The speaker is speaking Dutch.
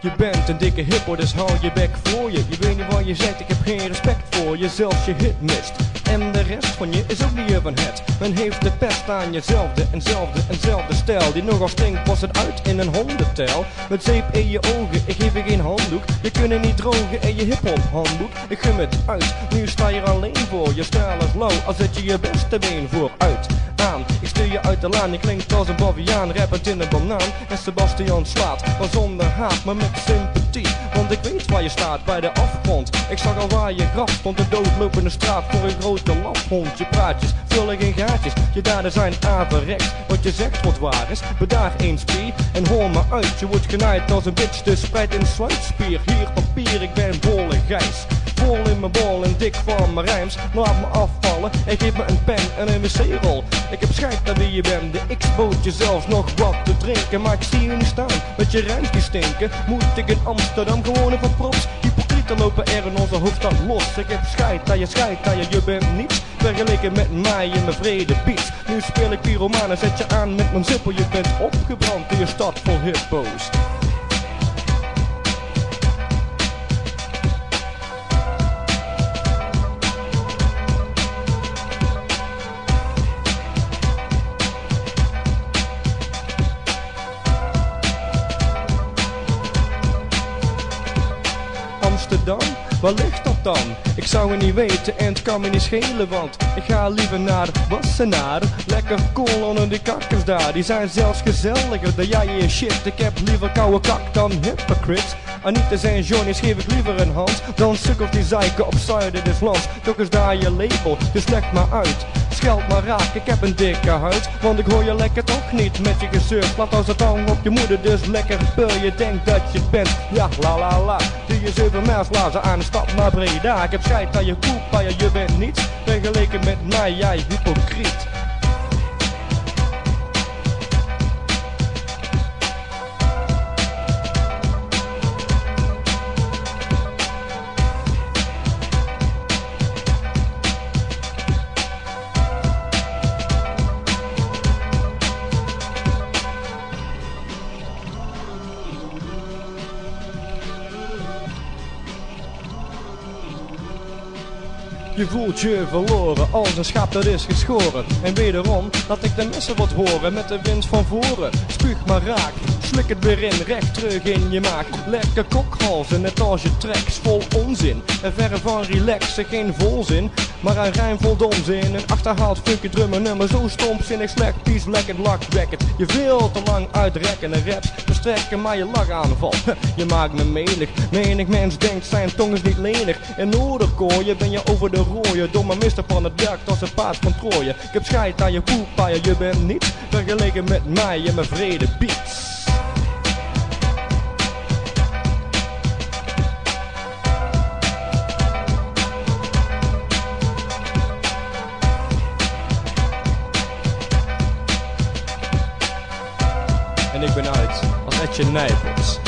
Je bent een dikke hippo, dus hou je bek voor je. Je weet niet wat je zegt, ik heb geen respect voor je. Zelfs je hit mist. En de rest van je is ook niet van het. Men heeft de pest aan jezelfde, enzelfde, enzelfde stijl. Die nogal stinkt, was het uit in een hondentel. Met zeep in je ogen, ik geef je geen handdoek. Je kunt niet drogen in je hip-hop handboek. Ik gum het uit, nu sta je alleen voor. Je stijl is lauw, als zet je je beste been vooruit. Ik stuur je uit de laan, je klinkt als een baviaan, rappend in een banaan. En Sebastian slaat, maar zonder haat, maar met sympathie. Want ik weet waar je staat, bij de afgrond. Ik zag al waar je graf stond, de doodlopende straat voor een grote lafhond. Je praatjes vullen geen gaatjes, je daden zijn averechts. Wat je zegt wat waar is, bedaag eens pie en hoor me uit. Je wordt genaaid als een bitch, dus spreid een sluitspier. Hier papier, ik ben bolle gijs. Vol in mijn bol en dik van mijn rijms. Laat me afvallen en geef me een pen en een wc-rol. Ik heb schijt naar wie je bent, de X bood je zelfs nog wat te drinken. Maar ik zie je niet staan, met je die stinken. Moet ik in Amsterdam gewoon even props. Hypocrieten lopen er in onze hoofdstad los. Ik heb scheid dat je scheid dat je, je bent niets. Vergeleken met mij in mijn vrede beats. Nu speel ik pyromaan en zet je aan met mijn zippel. Je bent opgebrand in je stad vol hippo's. Amsterdam, waar ligt dat dan? Ik zou het niet weten en het kan me niet schelen, want ik ga liever naar Wassenaar. Lekker cool onder die kakkers daar, die zijn zelfs gezelliger dan jij je shit. Ik heb liever koude kak dan hypocrites. Anita en Johnny's geef ik liever een hand dan sukkels die zeiken op zuiden des lands. Toch is daar je label, dus leg maar uit. Scheld maar raak, ik heb een dikke huid. Want ik hoor je lekker toch niet met je gezeur Plat als een tong op je moeder, dus lekker peur Je. Denkt dat je het bent, ja la la la. Doe je zeven mijls lazen aan de stad naar Breda. Ik heb scheid aan je ja, je bent niets. Vergeleken met mij, jij hypocriet Je voelt je verloren als een schaap dat is geschoren. En wederom laat ik de messen wat horen met de wind van voren. Spuug maar raak, slik het weer in, recht terug in je maag. Lekker kokhalzen, net als je tracks vol onzin. En verre van relaxen, geen volzin, maar een rijm vol domzin. Een achterhaald funky drummer nummer, zo stompzinnig slecht, pies, lekker, lakwekkend. Je veel te lang uitrekken en raps verstrekken, maar je lach aanval. Je maakt me menig, menig mens denkt zijn tong is niet lenig. In Noorderkooien ben je over de rooien, domme mister van het werk als een paard van Trooien. Ik heb scheid aan je poep, je bent niets vergeleken met mij en mijn vrede beats. en ik ben uit als Etje Nijpels.